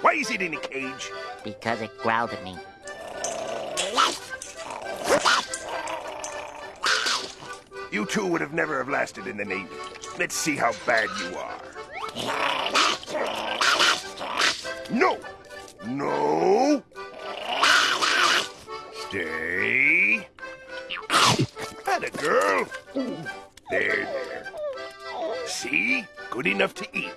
Why is it in a cage? Because it growled at me. You two would have never have lasted in the Navy. Let's see how bad you are. No! No! Stay. Atta girl. There, there. See? Good enough to eat.